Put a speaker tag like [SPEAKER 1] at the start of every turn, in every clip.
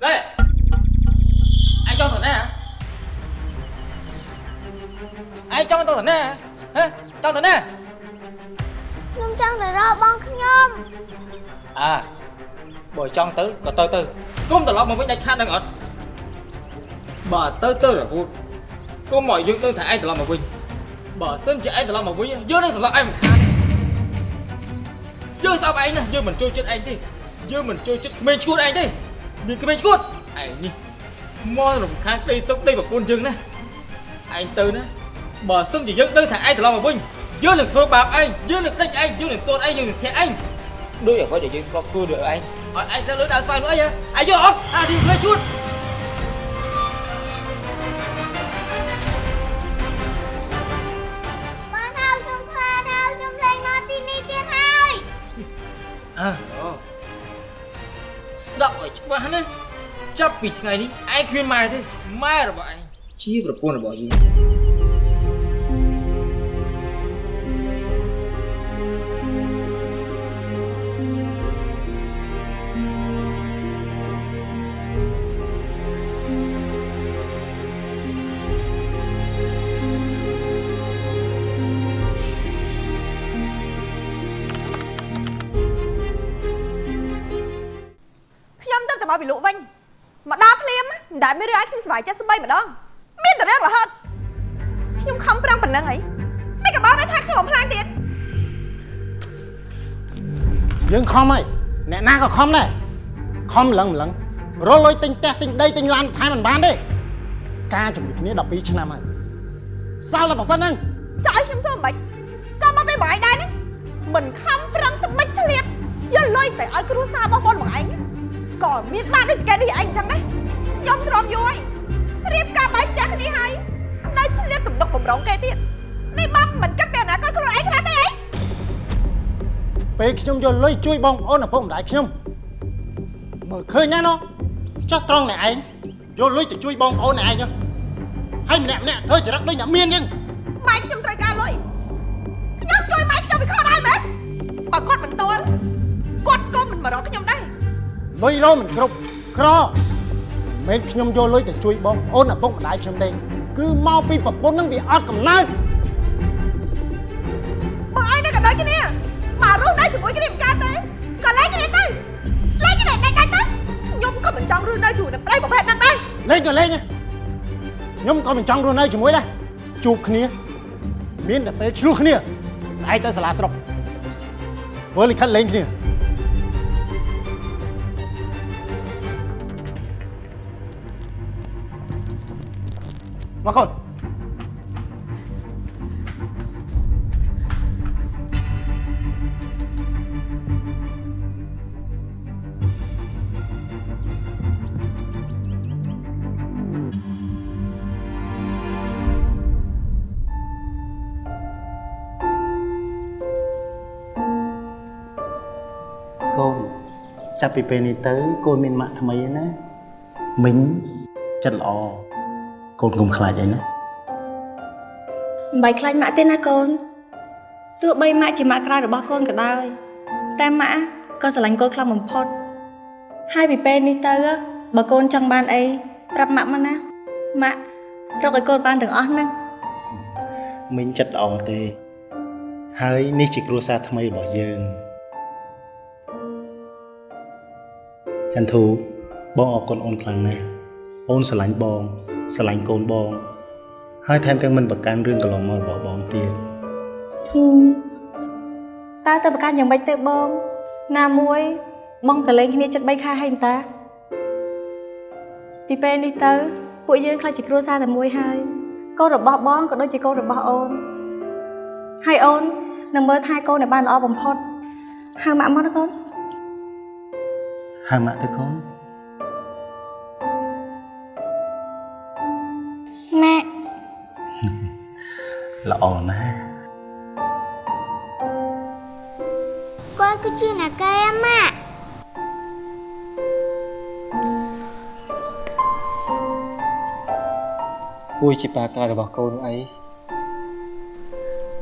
[SPEAKER 1] đây anh cho thằng này hả anh cho tôi thằng này hả hả cho thằng này
[SPEAKER 2] ខ្ញុំចង់ទៅរកបងខ្ញុំ
[SPEAKER 1] à បើចង់ទៅក៏ទៅទៅគុំត្រឡប់មកវិញដាច់ខាតនឹងអត់បើទៅទៅរហូតគុំមកយើងនឹងថាឯងត្រឡប់មកវិញបើសិនជាឯងត្រឡប់មកវិញយើងនឹងសម្លាប់ឯងមិនខាតយើងស្អប់ឯងណាយើងមិនចូលចិត្តឯងទេយើងមិនចូលចិត្តក្មេងឈួតឯងទេ មានក្មេងឈួតឯងនេះមករំខានក្តីសុខនៃប្រពន្ធយើងណាឯងទៅណាបើសិនជាយើងដឹងថាឯងត្រឡប់មកវិញយើងនឹងធ្វើបាបឯងយើងនឹងដេញឯងយើងនឹងទន់ឯងយើងនឹងធាក់ឯងដូចអ្វីដែលយើងធ្លាប់ធ្វើ được anh hỏi anh sẽ lưới đào xoay nữa nhá anh chưa không à đi lên chút
[SPEAKER 2] បងថាខ្ញុំខ្លាចហើយខ្ញុំ លែងមកទីនេះទៀតហើយ
[SPEAKER 1] à đó đọc ở chỗ bạn á chấp bị ngày đi anh khuyên mày thế mai là bọn anh chi vào quân là bỏ gì
[SPEAKER 3] ខ្ញុំទៅតែ មកពីលក់វិញមកដល់ភ្លាមមិនដែលមានរឿងឲ្យខ្ញុំសុបាយចិត្តស្បីម្ដងមានតែរឿងរហូតខ្ញុំខំប្រឹងប៉ុណ្ណឹងហីមិនក៏បងឲ្យថាខ្ញុំបំផ្លាញទៀត
[SPEAKER 4] យើងខំហើយអ្នកណាក៏ខំដែរខំម្លឹងម្លឹងរលុយទិញផ្ទះទិញដីទិញឡានថែមមិនបានទេការជាមួយគ្នា12ឆ្នាំហើយសល់តែប៉ុណ្្នឹង
[SPEAKER 3] ចង់ឲ្យខ្ញុំធ្វើមិនក៏មកពេលបងឯងដែរនេះមិនខំប្រឹងទៅមិនឆ្លៀតយកលុយទៅឲ្យគ្រួសាររបស់បងបងឯង ក៏មានបានដូចគេនេះឯងអញ្ចឹងដែរខ្ញុំទ្រាំយូរហើយរៀបការបាយផ្ទះគ្នាហើយនៅឆ្លៀតទំនុកបំរុងគេទៀតនេះបងមិនគិតពីអនាគតខ្លួនឯងខ្លះទេអី
[SPEAKER 4] ពេលខ្ញុំយកលុយជួយបងប្អូនឪពុកម្ដាយខ្ញុំមើលឃើញណាណូចោះត្រង់អ្នកឯងយកលុយទៅជួយបងប្អូនអ្នកឯងចុះហើយម្នាក់ម្នាក់ធ្វើចរិតដូចអ្នកមានអញ្ចឹង
[SPEAKER 3] ម៉ែខ្ញុំត្រូវការលុយខ្ញុំជួយម៉ែខ្ញុំវាខុសដែរមែនបើគាត់មិនទាល់គាត់ក៏មិនមករកខ្ញុំដែរ
[SPEAKER 4] លុយរោមិនគ្រប់ក្រមិនមែនខ្ញុំយកលុយទៅជួយបងប្អូនឪពុកម្ដាយខ្ញុំទេគឺមកពីប្រពន្ធនឹងវាអត់កំណើត
[SPEAKER 3] បងឯងនៅក៏ដូចគ្នាមករស់នៅជាមួយគ្នាមិនកើតទេក៏លែងគ្នាទៅលែងគ្នាដាច់ដាច់ទៅខ្ញុំក៏មិនចង់រស់នៅជាមួយនឹងប្តីប្រភេទហ្នឹងដែរ
[SPEAKER 4] លេងក៏លេងដែរខ្ញុំក៏មិនចង់រស់នៅជាមួយដែរជួបគ្នាមានតែពេលឆ្លោះគ្នាស្អែកទៅសាលាស្រុកធ្វើលិខិតលេងគ្នា មកកូន
[SPEAKER 5] កូនចាប់ពីពេលនេះទៅកូនមានម៉ាក់ថ្មីហើយណាមិញចិត្តល្អ កូនកុំខ្លាចអីណា
[SPEAKER 6] មិនបាច់ខ្លាចម៉ាក់ទេណាកូនទោះបីម៉ាក់ជាម៉ាក់ក្រៅរបស់កូនក៏ដោយតែម៉ាក់ក៏ស្រឡាញ់កូនខ្លាំងបំផុតហើយពីពេលនេះទៅបើកូនចង់បានអីប្រាប់ម៉ាក់មកណាម៉ាក់រកឲ្យកូនបានទាំងអស់ហ្នឹង
[SPEAKER 5] មិញចិត្តល្អទេ ហើយនេះជាគ្រួសារថ្មីរបស់យើងចន្ទធូបងអរគុណអូនខ្លាំងណាស់អូនស្រឡាញ់បង ស្រឡាញ់កូនបង ហើយថែមទាំងមិនប្រកាន់រឿងកន្លងមករបស់បងទៀត
[SPEAKER 6] ហ៊ឹមតើទៅប្រកាន់យ៉ាងម៉េចទៅបង ណាមួយ បងក៏លេងគ្នាចិត្ត3ខែហើយតាពីពេលនេះទៅពួកយើងខ្លាចជាគ្រួសារតែមួយហើយកូនរបស់បងក៏ដូចជាកូនរបស់អូនហើយអូននឹងមើលថែកូនឲ្យបានល្អបំផុតហៅម៉ាក់មកណាកូន
[SPEAKER 5] ហៅម៉ាក់ទៅកូន ល្អណាស់
[SPEAKER 2] គាត់គឺជាអ្នកកែម៉ាក់
[SPEAKER 1] ពូជាប៉ាក្រៅរបស់កូនអី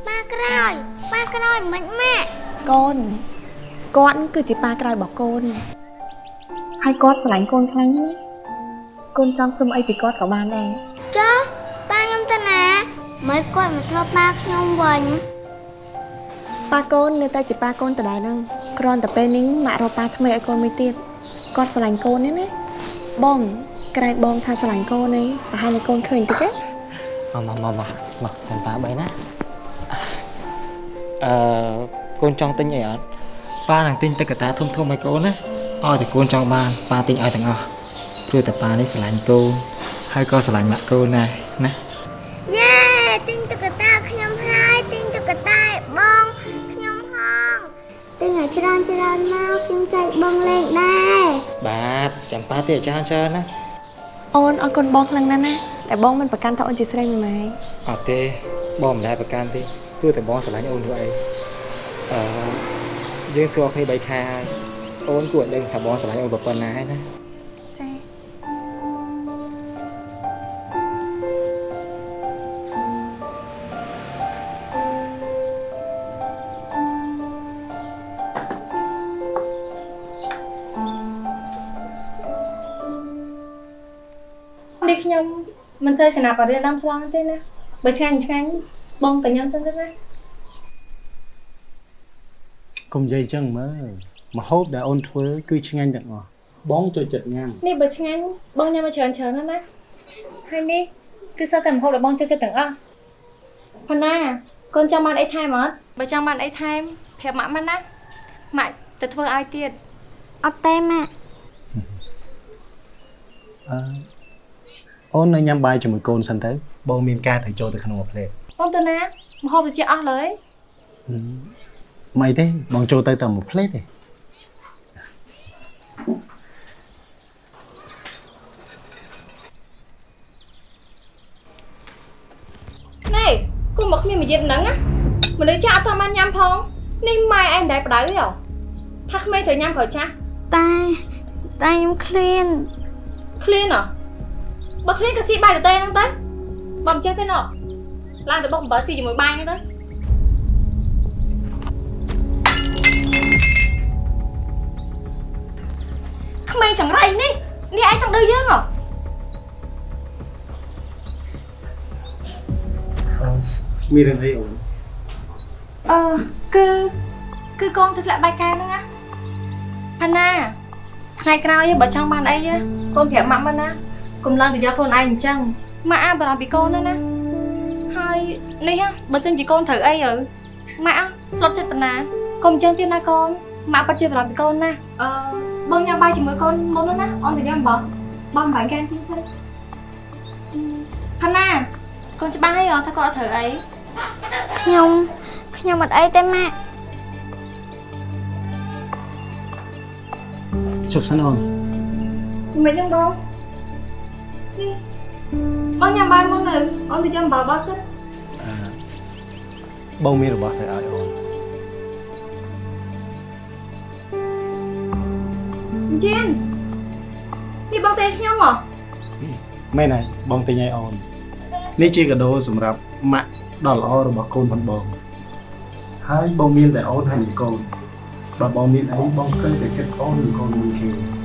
[SPEAKER 2] ប៉ាក្រោយប៉ាក្រោយមិនម៉ាក់
[SPEAKER 3] កូនគាត់គឺជាប៉ាក្រៅរបស់កូន
[SPEAKER 6] ហើយគាត់ស្រឡាញ់កូនខ្លាំងណាស់កូនចង់សុំអីពីគាត់ក៏បានដែរ
[SPEAKER 2] ចុះប៉ាខ្ញុំទៅណា មិនគាត់មកធ្វើប៉ាខ្ញុំវិញ
[SPEAKER 7] ប៉ាកូននៅតែជាប៉ាកូនដដែលហ្នឹងគ្រាន់តែពេលនេះម៉ាក់រកប៉ាថ្មីឲ្យកូនមួយទៀតគាត់ស្រឡាញ់កូននេះណាបងក្រែងបងថាស្រឡាញ់កូននេះប្រហែលតែកូនឃើញតិចទេ
[SPEAKER 8] មកមកមកមកមកចាំប៉ាបីណាអឺកូនចង់ទិញអីអត់ប៉ានឹងទិញទឹកកតាធំធំឲ្យកូនណាឲ្យតែកូនចង់បានប៉ាទិញឲ្យទាំងអស់ព្រោះតែប៉ានេះស្រឡាញ់កូនហើយក៏ស្រឡាញ់ម៉ាក់កូនដែរ
[SPEAKER 2] ចាំប៉ា
[SPEAKER 8] ទៀតចាច្រើនណា
[SPEAKER 7] អូនអរគុណបងខ្លាំងណាស់ណាតែបងមិនប្រកាន់ថាអូនជាស្រីមួយម៉ែ
[SPEAKER 8] អត់ទេបងមិនដែលប្រកាន់ទេព្រោះតែបងស្រឡាញ់អូនធ្វើអីអឺយើងស្គាល់គ្នា3ខែហើយអូនគួរឲ្យដឹងថាបងស្រឡាញ់អូនប៉ុណ្ណាហើយណា
[SPEAKER 6] ទៅចំណាប់ឲ្យរៀនដាំស្លងទេណាបើឆ្ងាញ់ឆ្ងាញ់បងទៅញ៉ាំសិនទៅណា
[SPEAKER 5] កុំនិយាយចឹងមើលមហូបដែលអូនធ្វើគឺឆ្ងាញ់ទាំងអស់បងចូលចិត្តញ៉ាំ
[SPEAKER 6] នេះបើឆ្ងាញ់បងញ៉ាំមកច្រើនច្រើនណាស់ណាហើយនេះគឺសតតែម្ហូបដែលបងចូលចិត្តទាំងអស់ផាណាកូនចង់បានអីថែមអត់បើចង់បានអីថែមប្រាប់ម៉ាក់មិនណាម៉ាក់ទៅធ្វើឲ្យទៀត
[SPEAKER 2] អត់ទេម៉ាក់
[SPEAKER 5] អឺ អូននៅញ៉ាំបាយជាមួយកូនសិនទៅបងមានការត្រូវចូលទៅក្នុងមួយផ្លេត
[SPEAKER 6] បងទៅណាម្ហូបទៅជាអស់លើយ
[SPEAKER 5] មិនអីទេបងចូលទៅតែមួយផ្លេតទេ
[SPEAKER 6] ណែគូមកគ្នាមួយយប់ហ្នឹងណាមនុស្សចាស់អត់ទាន់បានញ៉ាំផងនេះម៉ែឯងមិនដែលបដៅទេហ៎ថាក្មេងត្រូវញ៉ាំក្រោយចាស់
[SPEAKER 2] តែតែខ្ញុំឃ្លាន
[SPEAKER 6] ឃ្លានហ៎ បើឃ្លានក៏ស៊ីបាយទៅទេហ្នឹងទៅបើមិនចេះទេណោះឡើងទៅបុកអំបិលស៊ីជាមួយបាយហ្នឹងទៅក្មេងចង្រៃនេះនេះឯងចង់ឌឺយើងហ៎
[SPEAKER 5] មានរឿងអីអូន
[SPEAKER 6] អឺគឺគឺកូនទៅធ្លាក់បាយកែវហ្នឹងណាហាណាថ្ងៃក្រោយបើចង់បានអីកូនប្រាប់ម៉ាក់មិនណា កុំឡើងទៅយកខ្លួនឯងអញ្ចឹងម៉ាក់អាបារម្ភពីកូនណាណាហើយនេះបើសិនជាកូនត្រូវអីទៅម៉ាក់ស្លុតចិត្តប៉ុណ្ណាកុំអញ្ចឹងទៀតណាកូនម៉ាក់ពិតជាបារម្ភពីកូនណាអឺបងញ៉ាំបាយជាមួយកូនមុននោះណាអូនទៅញ៉ាំបងបងបាយកែវទីសិនហាណាកូនច្បាស់ហើយថាគាត់អត់ត្រូវអី
[SPEAKER 2] ខ្ញុំខ្ញុំអត់អីទេម៉ាក់
[SPEAKER 5] ជប់សិនអូន
[SPEAKER 6] មិនចឹងបងនេះ បងញ៉ាំបាយមកនៅអូនទៅចាំបាយបោះសិន
[SPEAKER 5] អឺបងមានរបស់ទៅឲ្យអូន
[SPEAKER 6] ជៀននេះបងតែខ្ញុំហ៎
[SPEAKER 5] មែនហើយបងទិញឲ្យអូននេះជាកាដូសម្រាប់ម៉ាក់ដ៏ល្អរបស់កូនផងបងហើយបងមានតែអូនហើយនឹងកូនបើបងមានអីបងគិតតែគិតអូននិងកូនមួយគ្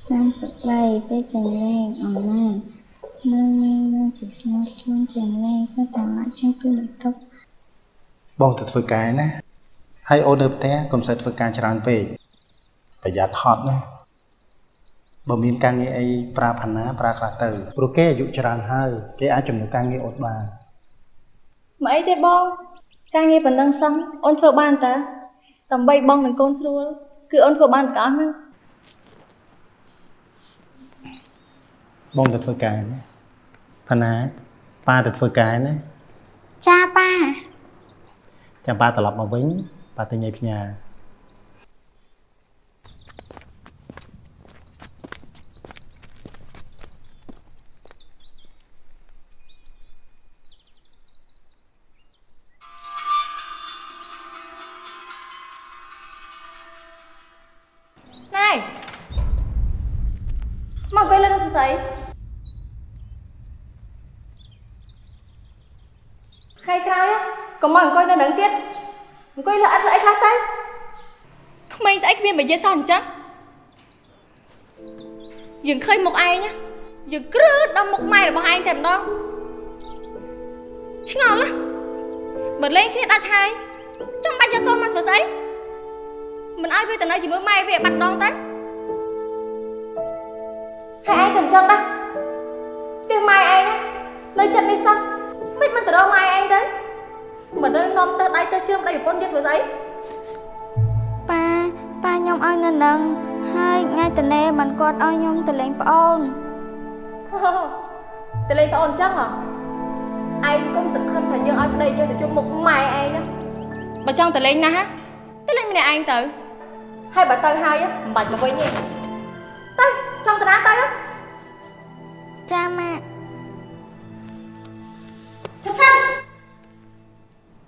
[SPEAKER 5] នា
[SPEAKER 9] សំសក្តីពេលចង្លែងអមណានៅនៅជាស្នាជួនចង្លែងក៏តាមមកចឹងគឺបន្ទប់
[SPEAKER 5] បងទៅធ្វើការណាហើយអូននៅផ្ទះកុំសូវធ្វើការច្រើនពេកប្រយ័ត្នហត់ណាបើមានការងារអីប្រើផាណាប្រើខ្លះទៅព្រោះគេអាយុច្រើនហើយគេអាចជំនួសការងារអូនបាន
[SPEAKER 6] មកអីទេបងការងារប៉ុណ្ណឹងសោះអូនធ្វើបានតើដើម្បីបងនិងកូនស្រួលគឺអូនធ្វើបានទាំងអស់ហ្នឹង
[SPEAKER 5] បងទៅធ្វើការណាផាណាប៉ាទៅធ្វើការណា
[SPEAKER 2] ចាប៉ា
[SPEAKER 5] ចាំប៉ាត្រឡប់មកវិញប៉ាទៅញ៉ៃផ្ញើ
[SPEAKER 6] តែម្ដងឆ្ងល់ណាស់បើលេងគ្នាដាច់ហើយចាំបាច់យកកូនមកធ្វើស្អីមិនឲ្យវាទៅនៅជាមួយម៉ែវាឲ្យបាត់ដងទៅហើយឯងក៏អញ្ចឹងដែរផ្ទះម៉ែឯងណានៅចិត្តនេះសោះមិនមិនទៅរកម៉ែឯងទៅមិនដឹងនាំទៅដៃទៅជើងដៃប្រពន្ធទៀតធ្វើស្អី
[SPEAKER 9] ប៉ាប៉ាខ្ញុំឲ្យនៅនឹងហើយថ្ងៃតនេមិនគាត់ឲ្យខ្ញុំទៅលេងប្អូន
[SPEAKER 6] ទៅលេងប្អូនអញ្ចឹងហ៎ឯងកុំសង្ឃឹមថាយើងឲ្យប្តីយើងទៅជុំមុខម៉ែឯងណាបើចង់ទៅលេងណាស់ទៅលេងម្នាក់ឯងទៅហើយបើទៅហើយមិនបាច់មកវិញទេទៅចង់ទៅណាទៅ
[SPEAKER 9] ចាម៉ាក់
[SPEAKER 6] ឈប់សិន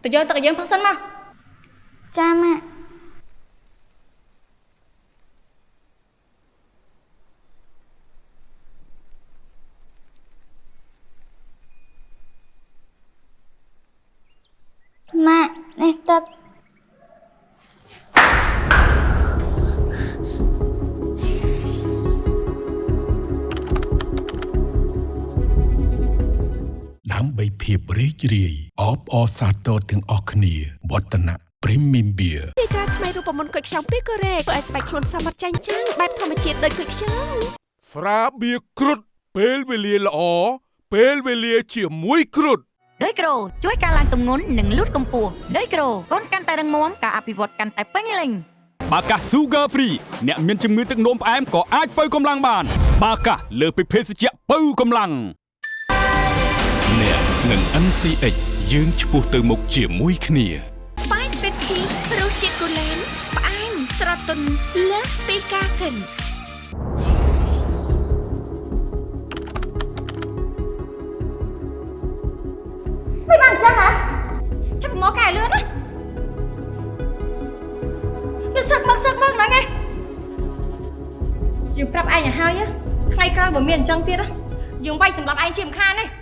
[SPEAKER 6] ទៅយកទឹកឲ្យយើងផឹកសិនមក
[SPEAKER 9] ចាម៉ាក់
[SPEAKER 10] សាទរទាំងអស់គ្នាវឌ្ឍនៈ Premium Beer
[SPEAKER 7] ទីការថ្មីរូបមន្តគុយខ្ចង់ពីកូរ៉េធ្វើឲ្យស្បែកខ្លួនសមត្ថចាញ់ចាំងបែបធម្មជាតិដូចគុយខ្ចង់
[SPEAKER 10] ស្រាបៀរគ្រុតពេលវេលាល្អពេលវេលាជាមួយគ្រុត
[SPEAKER 11] ដោយក្រូជួយការឡើងទម្ងន់និងលូតកម្ពស់ដោយក្រូកូនកាន់តែរឹងមាំការអភិវឌ្ឍកាន់តែពេញលេញ
[SPEAKER 12] បាកាស Sugar Free អ្នកមានជំងឺទឹកនោមផ្អែមក៏អាចបើកម្លាំងបាន បាកាសលើសពីភេសជ្ជៈបើកម្លាំង
[SPEAKER 10] អ្នកនឹង NCX យើងឆ្ពោះទៅមុខជាមួយគ្នា
[SPEAKER 11] ស្បាយស្វីតធីរសជាតិកូឡេនផ្អែមស្រទន់លើសពីការគិន
[SPEAKER 6] មិនបានអញ្ចឹងហ៎ចាប់មកកែលឿនណាលើសឹកមកសឹកមកហ្នឹងឯងយើងប្រាប់ឯងឲ្យហើយណាថ្ងៃក្រោយបើមានអញ្ចឹងទៀតណាយើងវាយសម្រាប់ឯងជាមិនខានទេ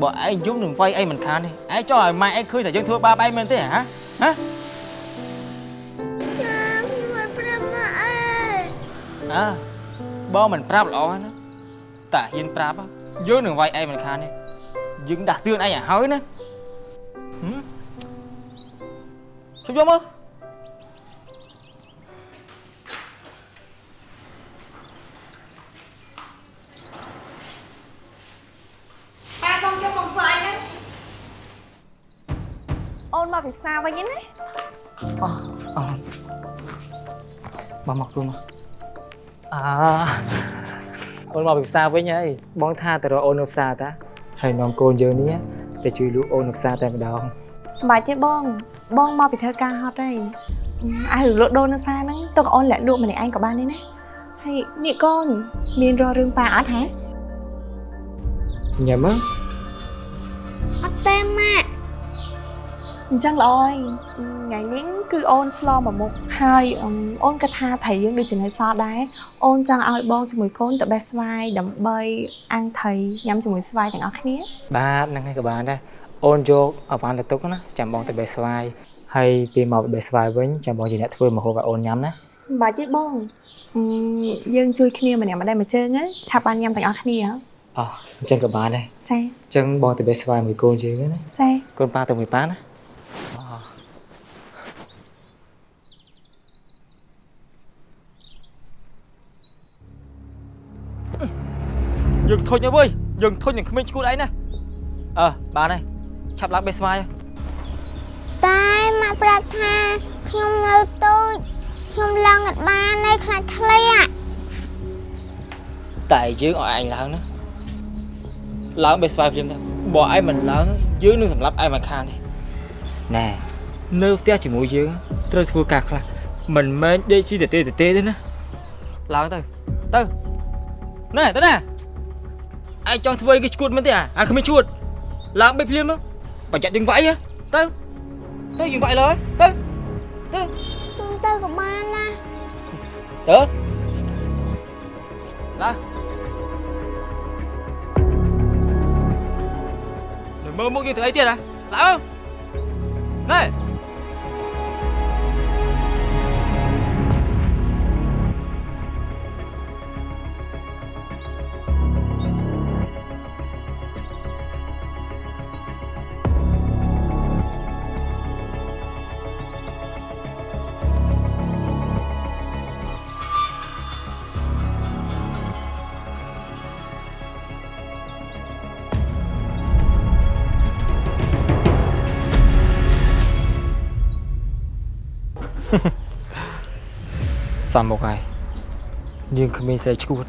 [SPEAKER 8] ប្រយ័ត្នយើងវាយងាប់ណាឯងកុំយំណាបើឯងយំនឹងវាយឯងមិនខានទេឯងចង់ឲ្យម៉ែឯងឃើញថាយើងធ្វើបាបឯងមែនទេហ៎ហ៎
[SPEAKER 2] ចាខ្ញុំមិនប្រាប់ម៉ាក់អើយ
[SPEAKER 8] អើបងមិនប្រាប់ល្អហើយណាតាហ៊ានប្រាប់ហ៎យើងនឹងវាយឯងមិនខានទេយើងដាស់តឿនឯងឲ្យហើយណាហឹមជុំយកមើល
[SPEAKER 7] មកពីផ្សារវិញណា
[SPEAKER 8] អអបងមកខ្លួនមកអាអូនមកពីផ្សារវិញហើយបងថាទៅរកអូននៅផ្សារតាហើយនាំកូនយើងនេះទៅជួយលក់អូននៅផ្សារតែម្ដង
[SPEAKER 7] មិនបាច់ទេបង បងមកពីធ្វើការហត់ហើយអើលក់ដូរនៅផ្សារហ្នឹងទុកអូនលាក់លក់ម្នាក់ឯងក៏បានដែរណាហើយនេះកូនមានរករឿងប៉ាអត់ហ៎
[SPEAKER 8] ញ៉ាំមើល
[SPEAKER 2] អត់ទេម៉ាក់
[SPEAKER 7] អញ្ចឹងល្អហើយថ្ងៃនេះគឺអូនស្លមកមុខហើយអឺអូនក៏ថាថៃយើងដូចចំណេះសល់ដែរអូនចង់ឲ្យបងជាមួយកូនទៅបេះស្វាយដើម្បីអាំងថៃញ៉ាំជាមួយស្វាយទាំងអស់គ្នា
[SPEAKER 8] បាទហ្នឹងហើយក៏បានដែរអូនយកអវ៉ាន់ទៅទុកណាចាំបងទៅបេះស្វាយហើយពេលមកបេះស្វាយវិញចាំបងជាអ្នកធ្វើមកហូបឲ្យអូនញ៉ាំណា
[SPEAKER 7] មិនបាច់ទេបងអឺយើងជួយគ្នាម្នាក់ម្ដេចម្ជើងណាឆាប់បានញ៉ាំទាំងអស់គ្នាហ៎
[SPEAKER 8] អោះអញ្ចឹងក៏បានដែរ
[SPEAKER 7] ចា
[SPEAKER 8] អញ្ចឹងបងទៅបេះស្វាយមួយកូនយើងណា
[SPEAKER 7] ចា
[SPEAKER 8] កូនប៉ាទៅមួយប៉ាណា យើងធុញហើយវើយយើងធុញនឹងក្មេងឈួតឯណាអើបានហើយឆាប់ឡើងបេះស្វាយ
[SPEAKER 2] តែម៉ាក់ប្រាប់ថាខ្ញុំនៅទូចខ្ញុំឡើងអត់បានទេខ្លាចធ្លាក់
[SPEAKER 1] តែយើងឲ្យឯងឡើងណាឡើងបេះស្វាយភ្លាមទៅបើឯងមិនឡើងយើងនឹងសម្លាប់ឯងមិនខានទេណែនៅផ្ទះជាមួយយើងត្រូវធ្វើការខ្លះមិនមែនដេកស៊ីតេតេតេទេណាឡើងទៅទៅណែទៅណា ឯងចង់ធ្វើអីគេឈួតមែនទេអាអាគ្មានឈួតឡើងបេះភ្លាមទៅបើចាក់យើងវាយហ៎ទៅទៅយើងវាយលើទៅទៅ
[SPEAKER 2] ខ្ញុំទៅក៏បានណា
[SPEAKER 1] ទៅឡាទៅមើលមុខយើងធ្វើអីទៀតហ៎ឡើងណែ សំមកហើយយើងគ្មានសេះឈួត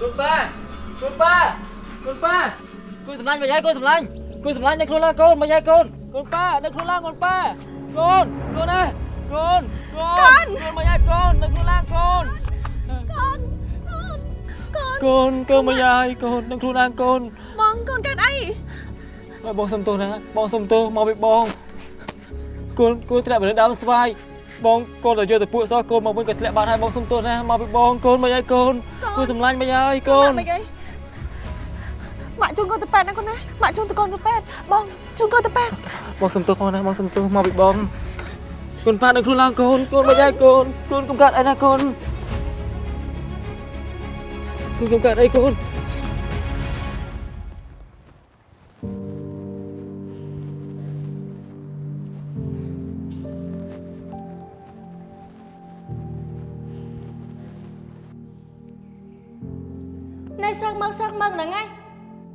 [SPEAKER 1] គុណប៉ាគុណប៉ាគុណប៉ាគូសម្លាញ់មកយាយកូនសម្លាញ់គូសម្លាញ់នៅខ្លួនឡើងកូនមកយាយកូនកូនប៉ានៅខ្លួនឡើងកូនប៉ាកូនកូនណាកូនកូនកូនមកយាយកូននៅខ្លួនឡើងកូនកូនកូនកូនមកយាយកូននៅខ្លួនឡើងកូន
[SPEAKER 4] បងកូនកើតអី
[SPEAKER 1] បាទបងសុំទោសណាបងសុំទោសមកពីបងកូនកូនធ្លាក់ទៅលើដើមស្វាយបងកូនទៅយកទៅពួកសោះកូនមកវិញក៏ធ្លាក់បាត់ហើយបងសុំទោសណាមកពីបងកូនមកហើយកូនគូសម្លាញ់មកហើយកូន
[SPEAKER 4] មិនអីម៉ាក់ជូនកូនទៅប៉ែតណាកូនណាម៉ាក់ជូនទៅកូនទៅប៉ែតបងជូនកូនទៅប៉ែត
[SPEAKER 1] បងសុំទោសបងណាបងសុំទោសមកពីបងកូនប៉ានៅខ្លួនឡើងកូនកូនមកហើយកូនកូនកុំកាត់អីណាកូនកូនកុំកាត់អីកូន
[SPEAKER 6] នៅ ហ្នឹងហើយ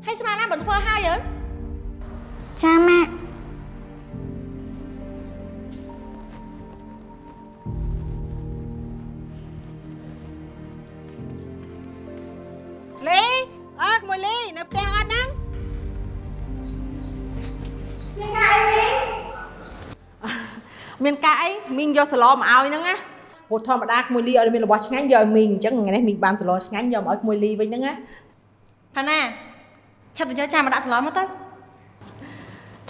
[SPEAKER 6] ហើយស្មានណាមិនធ្វើហើយអើ
[SPEAKER 2] ចាម៉ាក់
[SPEAKER 4] លីអើក្មួយលីនៅផ្ទះអត់ហ្នឹងមានការអីមីងយកសឡមកឲ្យហ្នឹងណាព្រោះធម្មតាក្មួយលីឲ្យមានរបស់ឆ្ងាញ់យកឲ្យមីងអញ្ចឹងថ្ងៃនេះមីងបានសឡឆ្ងាញ់យកមកឲ្យក្មួយលីវិញហ្នឹងណា
[SPEAKER 6] ផាណាឆាប់ទៅយកចានមកដាក់ស្លមកទៅ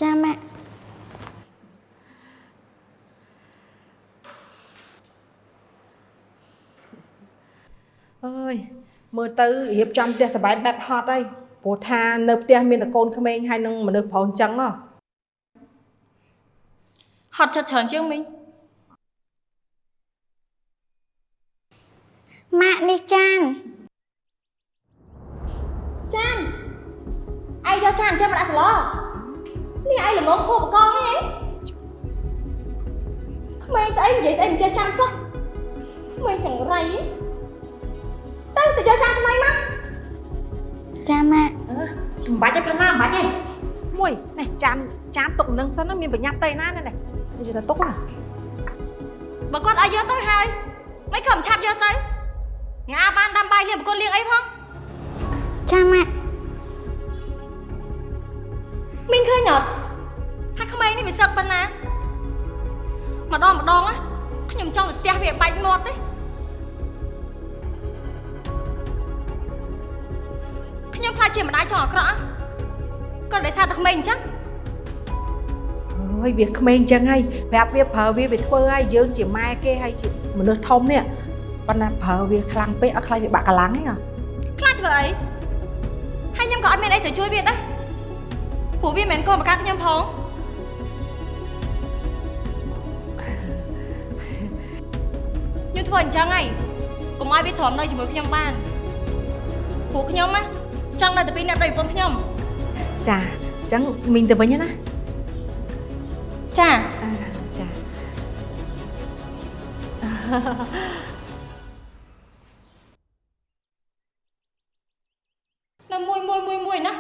[SPEAKER 2] ចាម៉ាក់
[SPEAKER 4] អើយមើលទៅរៀបចំផ្ទះសបែងបែបហត់ហើយព្រោះថានៅផ្ទះមានតែកូនក្មេងហើយនឹងមនុស្សប្រុសអញ្ចឹងហ៎
[SPEAKER 6] ហត់ចិត្តច្រើនជាងមីង
[SPEAKER 2] ម៉ាក់នេះចាន
[SPEAKER 6] ចានឯងយកចានចាំមកដាក់ស្លនេះឯងល្ងងខួបកងអីក្មេងស្អីនិយាយស្អីមិនចេះចាំសោះក្មេងចង្រៃទៅទៅយកចានថ្មីមក
[SPEAKER 2] ចាម៉ាក់
[SPEAKER 4] មិនបាច់ទេផាណាមិនបាច់ទេមួយនេះចានចានទុកនឹងសិនណាមានប្រញាប់ទៅណានេះនេះនិយាយទៅទុកណា
[SPEAKER 6] បើគាត់ឲ្យយកទៅហើយមិនខំឆាប់យកទៅងាបានដាំបាយលៀងប្រគល់លៀងអីផង
[SPEAKER 2] ចាម៉ាក់
[SPEAKER 6] មីងឃើញអត់ថាក្មេងនេះវាសឹកប៉ុណ្ណាម្ដងម្ដងណាខ្ញុំចង់ទៅផ្ទះវាបែកមាត់ទេខ្ញុំខ្លាចជាម្ដាយចង់អាក្រក់ក៏ដោយសារតែក្មេងអញ្ចឹង
[SPEAKER 4] អើយវាក្មេងអញ្ចឹងហើយប្រាប់វាប្រើវាវាធ្វើហើយយើងជាម៉ែគេហើយជាមនុស្សធំនេះប៉ុន្តែប្រើវាខ្លាំងពេកអត់ខ្លាចវាបាក់កម្លាំងទេហ៎
[SPEAKER 6] ខ្លាចធ្វើអីហើយ ខ្ញុំក៏អត់មានអីទៅជួយវាដែរព្រោះវាមិនមែនកូនបកាខ្ញុំផងខ្ញុំធ្វើអញ្ចឹងហើយកុំឲ្យវាទ្រាំនៅជាមួយខ្ញុំបានព្រោះខ្ញុំណាចង់នៅតែពីអ្នកប្តីប្រពន្ធខ្ញុំ
[SPEAKER 4] ចាអញ្ចឹងមីងទៅវិញណា
[SPEAKER 6] ចា
[SPEAKER 4] អឺចា
[SPEAKER 6] នៅមួយមួយមួយមួយណា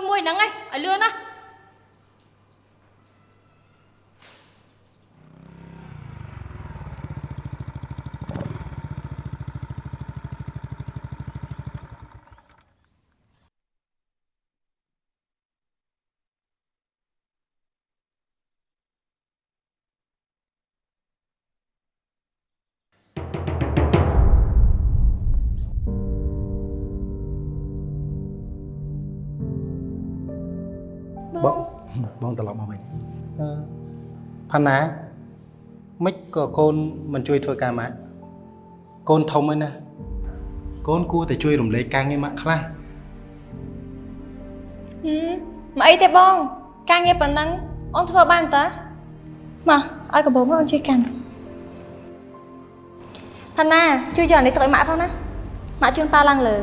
[SPEAKER 6] មួយមួយហ្នឹ
[SPEAKER 5] បងបងត្រឡប់មកវិញអឺផាណាមិនក៏កូនមិនជួយធ្វើការម៉ាក់កូនធំហើយណាកូនគួរតែជួយរំលែកការងារម៉ាក់ខ្លះ
[SPEAKER 6] ហឹមមកអីទេបង ការងារប៉ុណ្ណឹងអូនធ្វើបានតាមកឲ្យកបោមកអូនជួយកាន់ផាណាជួយយកអានេះទៅឲ្យម៉ាក់ផងណាម៉ាក់ជូនប៉ាឡើងលើ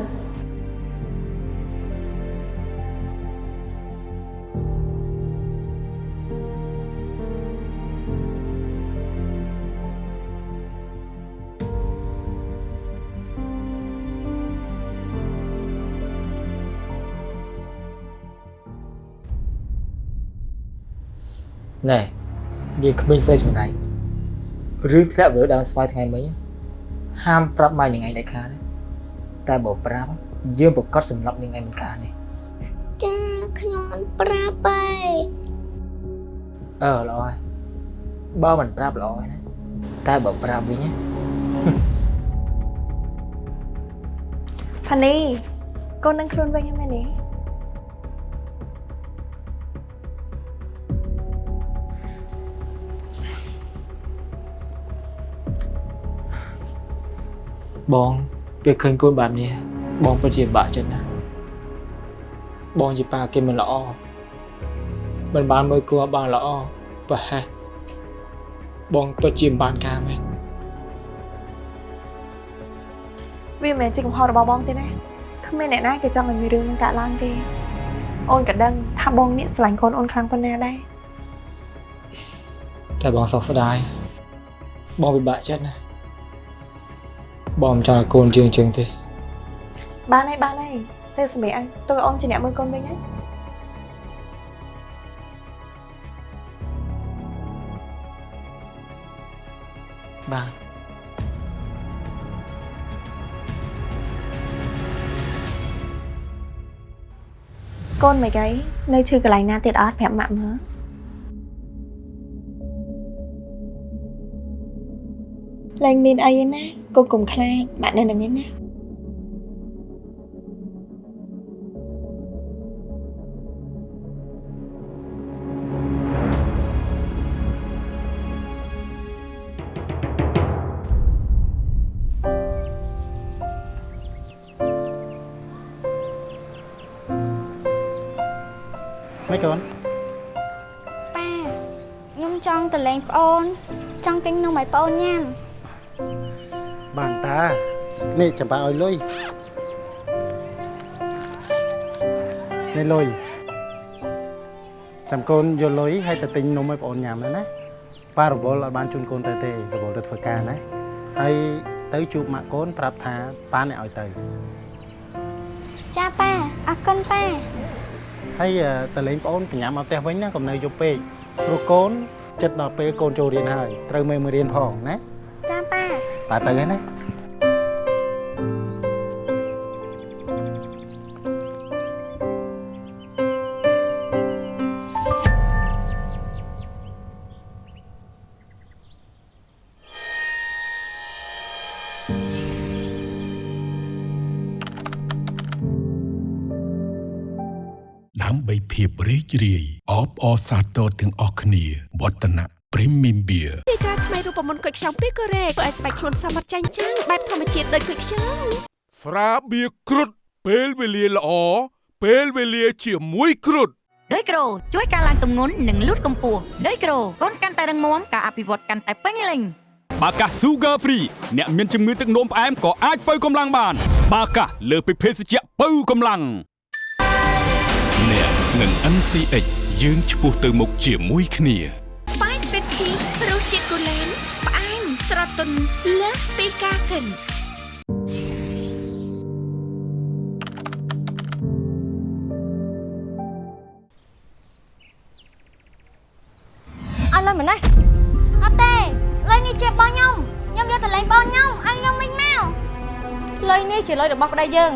[SPEAKER 8] ណែយើងគ្មានស្រីចម្នៃរឿងធ្លាក់លើដើមស្វាយថ្ងៃមិញហាមប្រាប់ម៉ែនឹងឯងដាច់ខាតទេតែបើប្រាប់យើងប្រកាសសម្លាប់នឹងឯងមិនខានទេ
[SPEAKER 9] ចាខ្ញុំមិនប្រាប់ទេ
[SPEAKER 8] អឺល្អហើយបើមិនប្រាប់ល្អហើយណាតែបើប្រាប់វិញណា
[SPEAKER 7] ផានីកូននឹងខ្លួនវិញហ្នឹងមែនទេ
[SPEAKER 8] បងពេលឃើញកូនបែបនេះបងពិតជាបាក់ចិត្តណាស់បងជាប៉ាគេមិនល្អមិនបានមើលគួរបានល្អប្រហែលបងពិតជាមិនបានការមែន
[SPEAKER 7] វាមិនមែនជាកំហុសរបស់បងទេណាគ្មានអ្នកណាគេចង់ឲ្យមានរឿងនឹងកើតឡើងទេអូនក៏ដឹងថាបងនេះស្រឡាញ់កូនអូនខ្លាំងប៉ុណ្ណាដែរ
[SPEAKER 8] តែបងសោកស្ដាយបងពិបាកចិត្តណាស់ បងមិនចង់ឲ្យកូនជើងជើងទេ
[SPEAKER 7] បានហើយបានហើយទៅសម្រាប់ឲ្យទៅឲ្យអូនជាអ្នក មើលកូនវិញណា
[SPEAKER 8] បាទ
[SPEAKER 7] កូនមិនអីនៅឈឺកន្លែងណាទៀតអត់ប្រាប់ម៉ាក់មើលឡើងមានអីទេណាកុំកុំខ្លាចម៉ាក់នៅនឹងនេះណា
[SPEAKER 5] ម៉េចកូន
[SPEAKER 9] ប៉ាខ្ញុំចង់ទៅលេងប្អូន ចង់ទិញនំឲ្យប្អូនញ៉ាំ
[SPEAKER 5] បានតានេះចាំបាឲ្យលុយនេះលុយចាំកូនយកលុយឲ្យទៅទិញនំឲ្យបងអូនញ៉ាំទៅណាប៉ារវល់អត់បានជូនកូនទៅទេរវល់ទៅធ្វើការណាហើយទៅជួបម៉ាក់កូនប្រាប់ថាប៉ាអ្នកឲ្យទៅ
[SPEAKER 9] ចាប៉ាអរគុណប៉ា
[SPEAKER 5] ហើយអឺទៅលេងបងអូនប្រញាប់មកផ្ទះវិញណាកុំនៅយប់ពេកព្រោះកូនចិត្តដល់ពេលកូនចូលរៀនហើយត្រូវមេមើលរៀនផងណា
[SPEAKER 9] ចាប៉ា
[SPEAKER 5] បាទទៅហើយណា
[SPEAKER 10] ដើម្បីភាពរីករាយអបអរសាទរទាំងអស់គ្នាវឌ្ឍនៈ Premium Beer
[SPEAKER 13] ទីការថ្មី រូបមន្តគុយខ្ចង់ពីកូរ៉េធ្វើឲ្យស្បែកខ្លួនសមត្ថចាញ់ចាំងបែបធម្មជាតិដូចគុយខ្ចង់
[SPEAKER 12] ស្រាបៀរគ្រុតពេលវេលាល្អពេលវេលាជាមួយគ្រុត
[SPEAKER 11] ដោយក្រូជួយការឡើងទម្ងន់និងលូតកម្ពស់ដោយក្រូកូនកាន់តែរឹងមាំការអភិវឌ្ឍកាន់តែពេញលេញ
[SPEAKER 12] បាកា Sugar Free អ្នកមានជំងឺទឹកនោមផ្អែមក៏អាចបើកម្លាំងបាន បាកាលើសពីភេសជ្ជៈបើកម្លាំង
[SPEAKER 10] អ្នកនឹង NCH យើងឆ្ពោះទៅមុខជាមួយគ្នា
[SPEAKER 13] ទុនលើសពីការគិន
[SPEAKER 9] អ
[SPEAKER 6] ឡំណេះ
[SPEAKER 2] អត់ទេលុយនេះជារបស់ខ្ញុំខ្ញុំយកទៅលេងបងខ្ញុំឲ្យខ្ញុំមិញមក
[SPEAKER 6] លុយនេះជាលុយរបស់ប្តីយើង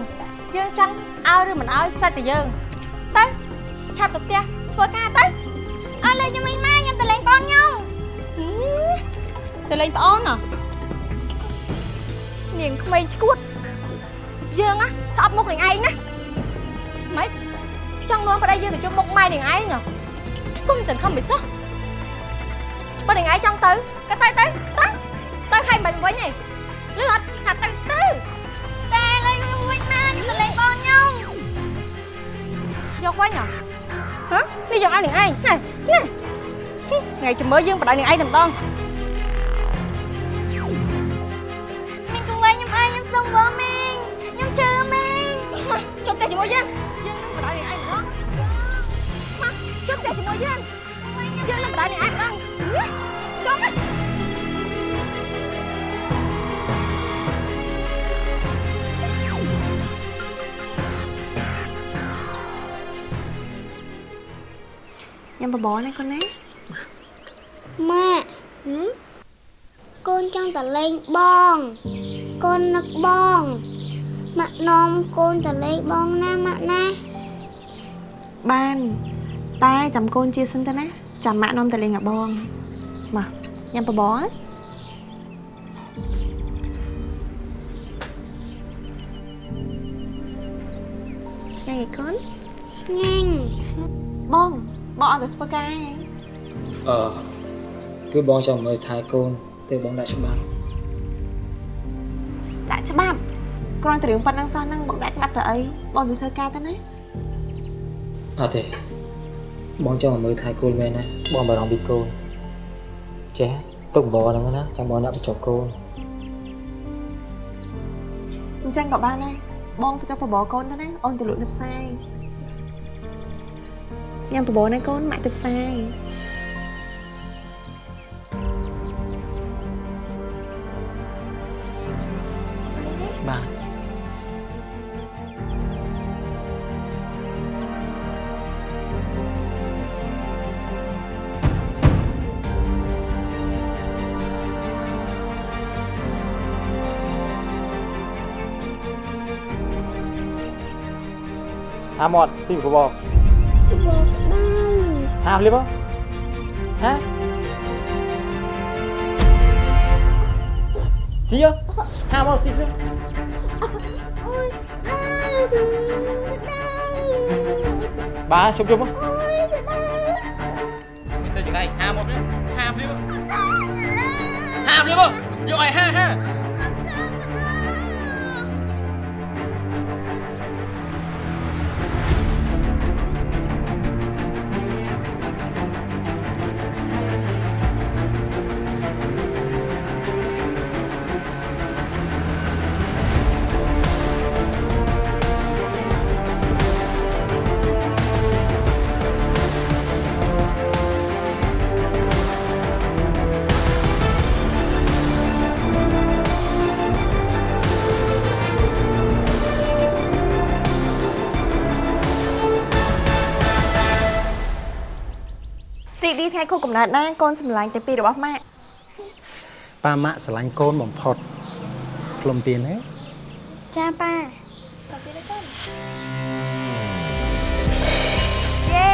[SPEAKER 6] យើងចង់ឲ្យឬមិនឲ្យសាច់តែយើងទៅឆាប់ទៅផ្ទះធ្វើការទៅ
[SPEAKER 2] ឲ្យលុយខ្ញុំមិញមកខ្ញុំទៅលេងបងខ្ញុំ
[SPEAKER 6] ទៅលេងប្អូនហ៎នាងក្មេងឈួតយើងណាស្អប់មុខនាងឯងណាម៉េចចង់នាំប្តីយើងទៅជុំមុខម៉ែនាងឯងហ៎គុំសង្ឃឹមមិនសោះបើនាងឯងចង់ទៅក៏ទៅទៅទៅទៅឲ្យមិនវិញឯងលឺអត់ថាទៅទៅ
[SPEAKER 2] តែលុយខ្ញុំវិញមកខ្ញុំទៅលេងបងខ្ញុំ
[SPEAKER 6] យកវិញហ៎ហ៎នេះយកឲ្យនាងឯងណាណាថ្ងៃចាំមើលយើងបដៅនាងឯងតែម្ដង
[SPEAKER 2] ជាមួ
[SPEAKER 6] យយើងយើងនឹងបដៅនាងឯងម្ដងមកចុះផ្ទះជាមួយយើងយើងនឹងបដៅនាងឯងម្ដងចុះមក
[SPEAKER 7] ញ៉ាំបបរណាកូនណា
[SPEAKER 2] ម៉ាក់កូនចង់ទៅលេងបង កូននឹកបង ម៉ាក់នាំកូនទៅលេងបងណាម៉ាក់ណា
[SPEAKER 7] បានតែចាំកូនជាសិនទៅណាចាំម៉ាក់នាំទៅលេងกับបងមកញ៉ាំបបរណាឆ្ងាញ់ឯកូន
[SPEAKER 2] ញ៉ាំ
[SPEAKER 7] បងបងអត់ទៅធ្វើការឯង
[SPEAKER 8] អឺគឺបងចង់មើលថែកូន ទៅបងដាក់ច្បាប់
[SPEAKER 7] គ្រាន់តែរឿងប៉ុណ្្នឹងសោះហ្នឹងបងដាក់ច្បាប់ទៅអីបងទៅធ្វើការទៅណា
[SPEAKER 8] អត់ទេបងចង់មើលថែកូនមែនណាបងបារម្ភពីកូនចេះទុកបងហ្នឹងណាចាំបងដាក់បញ្ចុះកូន
[SPEAKER 7] អញ្ចឹងក៏បានដែរបងទៅចុះបបរកូនទៅណាអូនទៅលក់នៅផ្សារញ៉ាំបបរណាកូនម៉ាក់ទៅផ្សារ
[SPEAKER 8] ហាមាត់ស៊ីបប
[SPEAKER 2] បងដៅ
[SPEAKER 8] ហាភ្លាមហាស៊ីហាមាត់ស៊ីភ្លាម
[SPEAKER 2] អូយអើយដៅ
[SPEAKER 8] បាទជុំជុំ
[SPEAKER 2] អូយដៅ
[SPEAKER 8] ងៃ
[SPEAKER 7] ខួបកំណើតណាកូនសម្លាញ់តែពីររបស់ម៉ាក់
[SPEAKER 5] ប៉ាម៉ាក់ស្រឡាញ់កូនបំផុតផ្លុំទៀនទេ
[SPEAKER 2] ចាប៉ា
[SPEAKER 7] យេ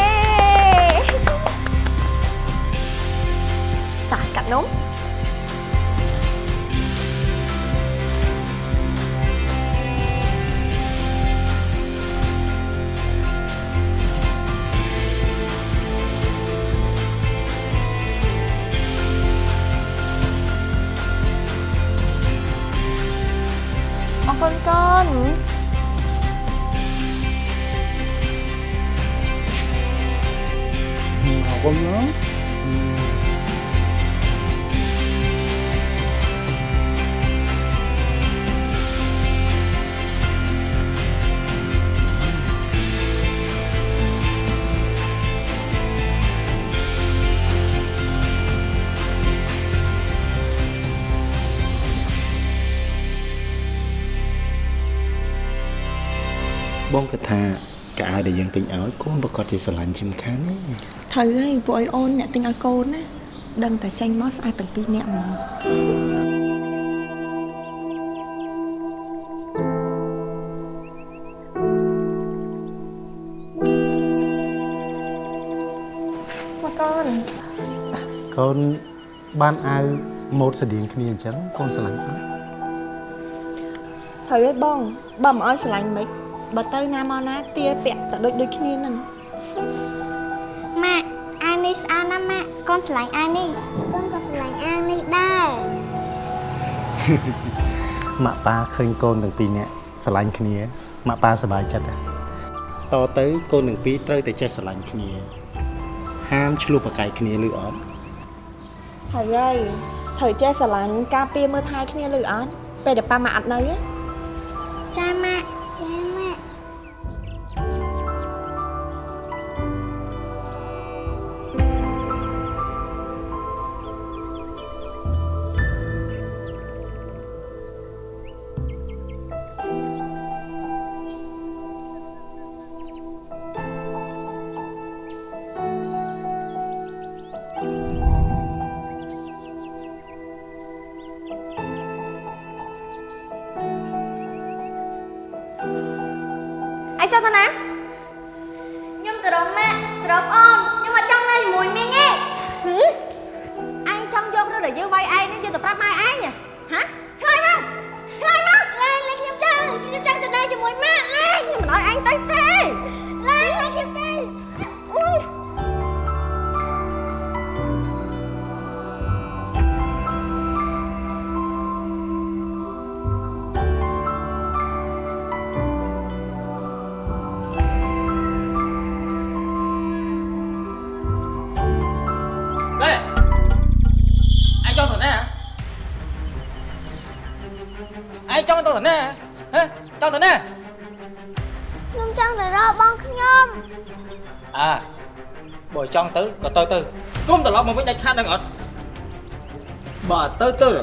[SPEAKER 7] តាកាត់នំ អរគុណ
[SPEAKER 5] ណាបងគិតថាកៅអៅដែលយើងទិញឲ្យ កូនប្រកាសជាស្រឡាញ់ជាងខានណា
[SPEAKER 7] ត្រូវហើយពួកអីអូនអ្នកទិញឲ្យកូនណា
[SPEAKER 3] ដឹងតែចេញមកស្អាតទាំងពីរនាក់ហ្មងមកកូន
[SPEAKER 5] កូនបានអាវម៉ូតស្តៀងគ្នាអញ្ចឹងកូនស្រឡាញ់អត់
[SPEAKER 3] ត្រូវឲ្យបងបើមិនឲ្យស្រឡាញ់មិន បើទៅណាមកណាទាពាក់តែដូចដូចគ្នាហ្នឹង
[SPEAKER 2] ម៉ាក់អានេះស្អាតណាស់ម៉ាក់កូនស្រឡាញ់អានេះកូនក៏ស្រឡាញ់អានេះដែរ
[SPEAKER 5] ម៉ាក់ប៉ាឃើញកូនទាំងពីរនាក់ស្រឡាញ់គ្នាម៉ាក់ប៉ាសប្បាយចិត្តណាតទៅកូនទាំងពីរត្រូវតែចេះស្រឡាញ់គ្នា ហាមឆ្លោះប្រកែកគ្នាឬអត់
[SPEAKER 3] ហើយហើយត្រូវចេះស្រឡាញ់ការពារមើលថែគ្នាឬអត់ពេលដែលប៉ាមកអត់នៅហ៎
[SPEAKER 2] ចាម៉ា
[SPEAKER 6] ឯងច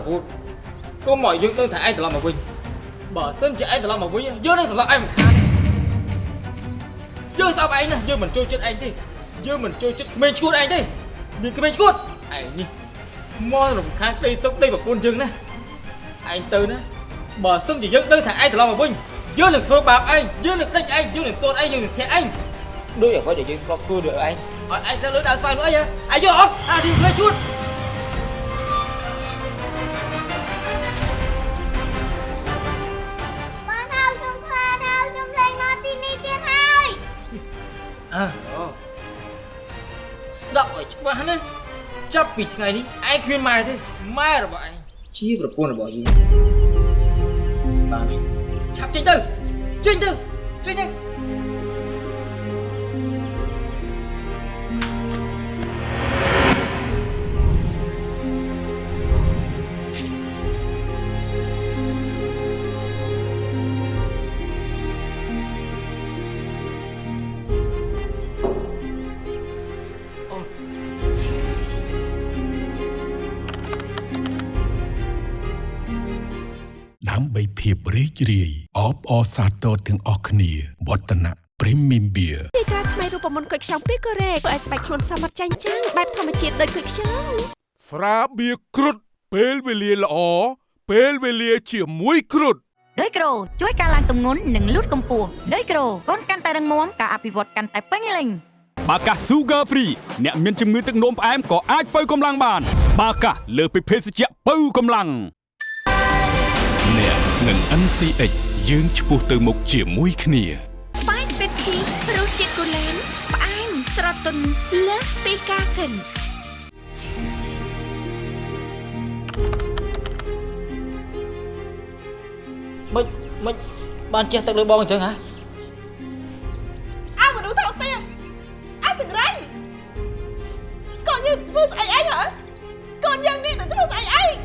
[SPEAKER 6] ទៅ
[SPEAKER 2] ទៅរ
[SPEAKER 6] ហូ
[SPEAKER 1] តគុំមកយើងទៅថាឯងត្រឡប់មកវិញបើសិនជាឯងត្រឡប់មកវិញយើងនឹងសម្លាប់ឯងមិនខាតយើងស្អប់ឯងណាយើងមិនចូលចិត្តឯងទេយើងមិនចូលចិត្តក្មេងឈួតឯងទេមានក្មេងឈួតឯងនេះមករំខានដីសុកដីប្រពន្ធយើងណាឯងទៅណាបើសិនជាយើងដឹងថាឯងត្រឡប់មកវិញយើងនឹងធ្វើបាបឯងយើងនឹងដេញឯងយើងនឹងទាត់ឯងយើងនឹងធាក់ឯងដូចអ្វីដែលយើងធ្លាប់ធ្វើដូចឯងអត់ឯងទៅលើដើរស្វែងនោះអីហ៎ឯងយកអត់អានេះវាជួត
[SPEAKER 2] បង
[SPEAKER 1] អើអូស្ដាប់ឲ្យច្បាស់ណាចាប់ពីថ្ងៃនេះឯងគ្មានម៉ែទេម៉ែរបស់ឯងជាប្រពន្ធរបស់យើងបានឆាប់ចេញទៅចេញទៅចេញទៅ
[SPEAKER 10] ភាពរីករាយអបអរសាទរទាំងអស់គ្នាវឌ្ឍនៈ Premium Beer
[SPEAKER 13] ពីការថ្មីរូបមន្តគុយខ្ចង់ពីកូរ៉េធ្វើឲ្យស្បែកខ្លួនសមត្ថចាញ់ចាំងបែបធម្មជាតិដូចគុយខ្ចង់
[SPEAKER 12] ស្រាបៀរគ្រុតពេលវេលាល្អពេលវេលាជាមួយគ្រុត
[SPEAKER 11] ដោយក្រូជួយការឡើងទម្ងន់និងលូតកម្ពស់ដោយក្រូកូនកាន់តែរឹងមាំការអភិវឌ្ឍកាន់តែពេញលេញ
[SPEAKER 12] បាកា Sugar Free អ្នកមានជំងឺទឹកនោមផ្អែមក៏អាចបើកម្លាំងបាន បាកាលើសពីភេសជ្ជៈបើកម្លាំង
[SPEAKER 10] អ្នកនឹង NCH យើងឆ្ពោះទៅមុខជាមួយគ្នា
[SPEAKER 13] ស្បាយស្វីតភីរសជាតិគូលែនផ្អែមស្រទន់លើសពីការគិន
[SPEAKER 1] មិនមិនបានចេះទឹកលើបងអញ្ចឹងហ៎
[SPEAKER 3] អើមនុស្សថោកទាបអើចង្រៃកូនយើងធ្វើស្អីឯងហ៎កូនយើងនេះទៅធ្វើស្អីឯង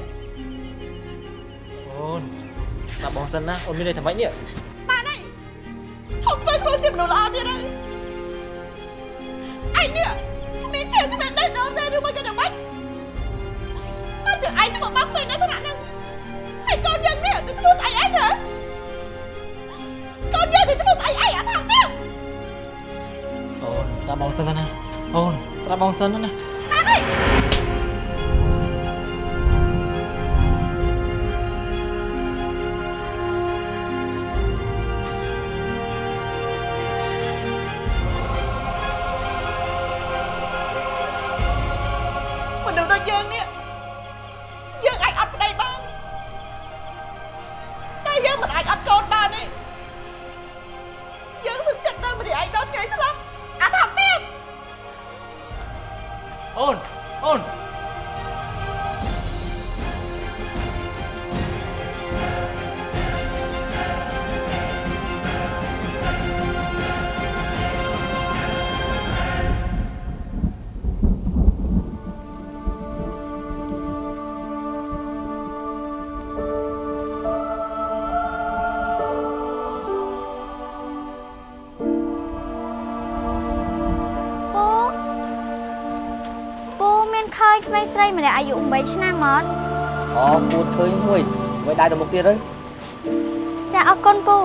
[SPEAKER 1] អូន ស្ដាប់បងសិនណាអូនមានន័យថាម៉េចនេះ
[SPEAKER 3] បានហើយឈប់ធ្វើខ្លួនជាមនុស្សល្អទៀតហើយឯងនេះគ្មានជឿគ្មានដេះដូងទេឬមកយ៉ាងម៉េចមកជឿឯងទៅមកបាក់ពេញនៅថ្នាក់ហ្នឹងហើយកូនយើងនេះទៅធ្វើស្អីឯងហ៎កូនយើងទៅធ្វើស្អីឯងអាថោកទាប
[SPEAKER 1] អូនស្ដាប់បងសិនណាអូនស្ដាប់បងសិនណា
[SPEAKER 3] បានហើ
[SPEAKER 2] មេងស្រីម្នាក់អាយុ8ឆ្នាំអត់
[SPEAKER 1] អូពូឃើញមួយមួយដៃទៅមុខទៀតទៅ
[SPEAKER 2] ចាអរគុណពូ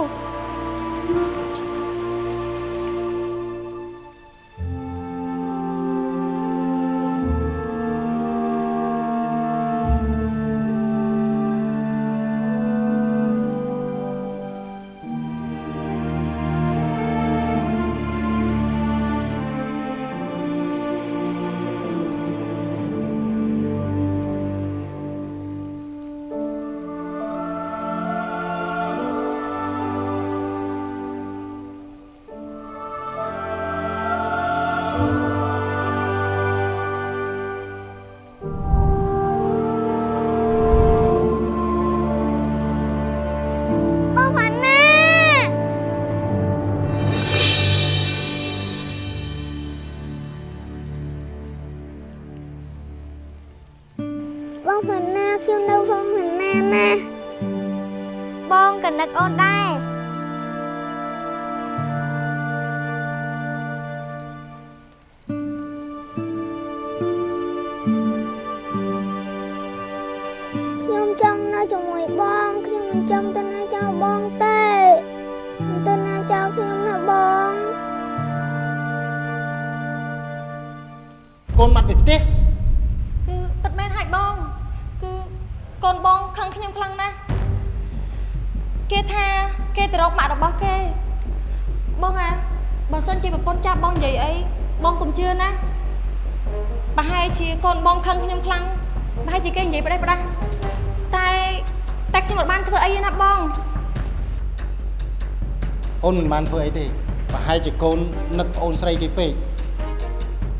[SPEAKER 2] មិនបាន
[SPEAKER 6] ធ្វើអីទេប្រ
[SPEAKER 5] ហែលជាកូននឹកប្អូនស្រីគេពេក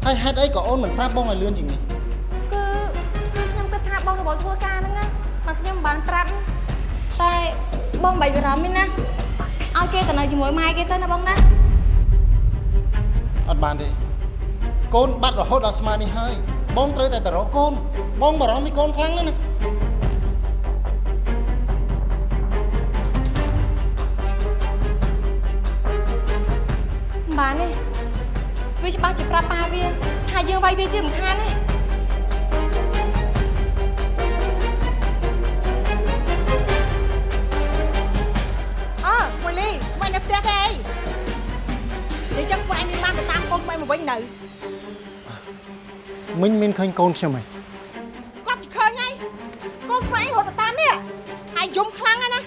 [SPEAKER 5] ហើយហេតុអីក៏អូនមិនប្រាប់បងឲ្យលឿនជាងនេះ
[SPEAKER 6] គឺគឺខ្ញុំគិតថាបងរបស់ធ្វើការហ្នឹងណាមកខ្ញុំមិនបានប្រាប់តែបងបាច់បារម្ភទេណាឲ្យគេទៅនៅជាមួយម៉ែគេទៅណាបងណា
[SPEAKER 5] អត់បានទេកូនបាត់រហូតដល់ស្មាននេះហើយបងត្រូវតែទៅរកកូនបងបារម្ភពីកូនខ្លាំងណាស់ណា
[SPEAKER 6] បានទេវាច្បាស់ជាប្រាប់ប៉ាវាថាយើងវាយវាជាមិនខានទេ
[SPEAKER 4] អើមួយលីមិននៅផ្ទះទេអីនិយាយចឹងពួកឯងមានបានទៅតាមកូនក្មេងមកវិញនៅ
[SPEAKER 14] មិញមានឃើញកូនខ្ញុំហ៎
[SPEAKER 4] គាត់ជិះឃើញហើយកូនក្មេងរត់ទៅតាមនេះហើយយំខ្លាំងណាស់ណា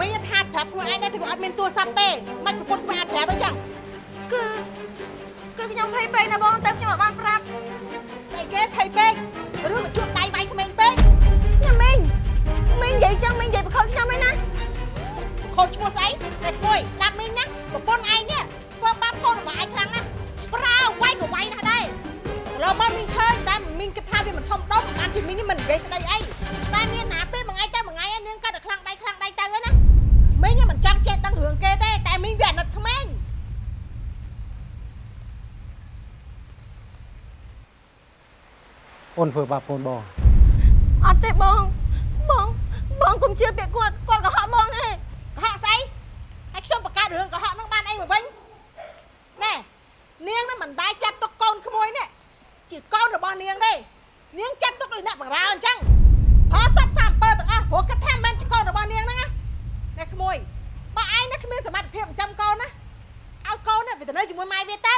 [SPEAKER 4] មីងថាប្រាប់ខ្លួនឯងដែរតែគាត់អត់មានទូរស័ព្ទទេមិនប្រពន្ធក្មេងអត់ប្រាប់អីចឹង
[SPEAKER 6] គឺគឺខ្ញុំ ភ័យពេកណាបងតែខ្ញុំអត់បានប្រាប់
[SPEAKER 4] តែគេភ័យពេកឬមកជួបដៃវាយក្មេងពេក
[SPEAKER 6] ខ្ញុំមីងមីងនិយាយចឹងមីងនិយាយបខោខ្ញុំឯណា
[SPEAKER 4] ខូចឈ្មោះស្អីតែគួយស្ដាប់មីងណាប្រពន្ធឯងនេះធ្វើបាបកូនរបស់ឯងខ្លាំងណាស់ប្រើវាយក៏វាយណាស់ដែរឥឡូវមកមីងឃើញតែមីងគិតថាវាមិនធំដុំបានជាមីងនេះមិននិយាយស្ដីអីតែមានណាពេលមួយថ្ងៃតែមួយថ្ងៃឯងនាងគាត់តែខ្លាំងដៃខ្លាំងដៃទៅណាមីងនេះមិនចង់ចេះដឹងរឿងគេទេតែមីងវាអាណិតក្មេង
[SPEAKER 14] អូ នធ្វើបាបកូនបង
[SPEAKER 6] អត់ទេបងបងបងកុំជឿពាក្យគាត់គាត់កុហកបងទេ
[SPEAKER 4] កុហកស្អីហើយខ្ញុំបង្កើតរឿងកុហកនឹងបានអីមកវិញណែនាងនឹងមិនដែរចាត់ទុកកូនក្មួយនេះជាកូនរបស់នាងទេនាងចាត់ទុកដូចអ្នកបរាអញ្ចឹងប្រើសັບសាអំពើទាំងអស់ព្រោះគិតថាមិនជាកូនរបស់នាងហ្នឹងណាណែក្មួយបើឯងនេះគ្មានសមត្ថភាពចិញ្ចឹមកូនណាឲ្យកូននេះវាទៅនៅជាមួយម៉ែវាទៅ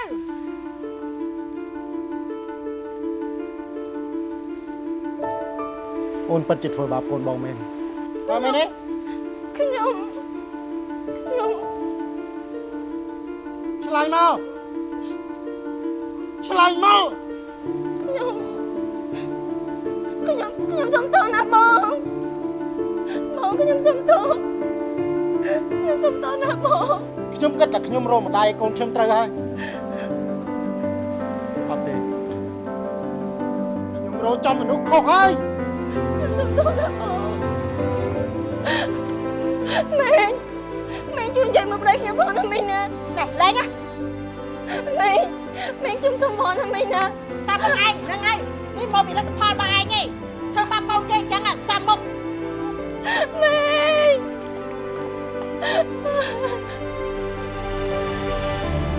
[SPEAKER 14] អូនពិតជាធ្វើបាបកូនបងមែនតាមមែនទេ
[SPEAKER 6] ខ្ញុំខ្ញុំ
[SPEAKER 14] ឆ្លើយមកឆ្លើយមក
[SPEAKER 6] ខ្ញុំខ្ញុំខ្ញុំសុំទោសណាបងបងខ្ញុំសុំទោសខ្ញុំសុំទោសណាបង
[SPEAKER 5] ខ្ញុំគិតថាខ្ញុំរកម្ដាយកូនខ្ញុំត្រូវហើយអត់ទេខ្ញុំរកចំមនុស្សខុសហើយ
[SPEAKER 3] ម៉ែងម៉ែងជួយនិយាយមកប្តីខ្ញុំផងណាមីងណាណែលេងណាម៉ែងម៉ែងខ្ញុំសុំផងណាមីងណាតាមបងឯងហ្នឹងហើយនេះមកពីលទ្ធផលបងឯងឯងធ្វើបាបកូនគេអញ្ចឹងតាមមុខម៉ែង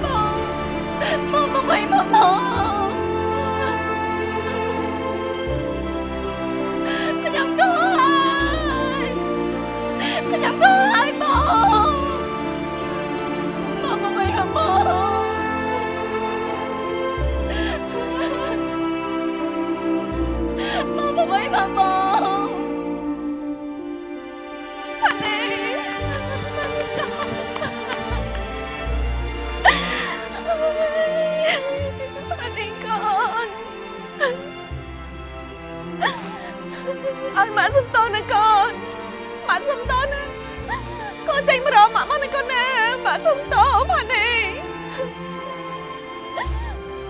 [SPEAKER 3] បងបងមកមកមក ឲ្យម៉ាក់សំតោណាកូនម៉ាក់សំតោណាកូនចេញមករកម៉ាក់មកណាកូនណាម៉ាក់សំតោផានេះ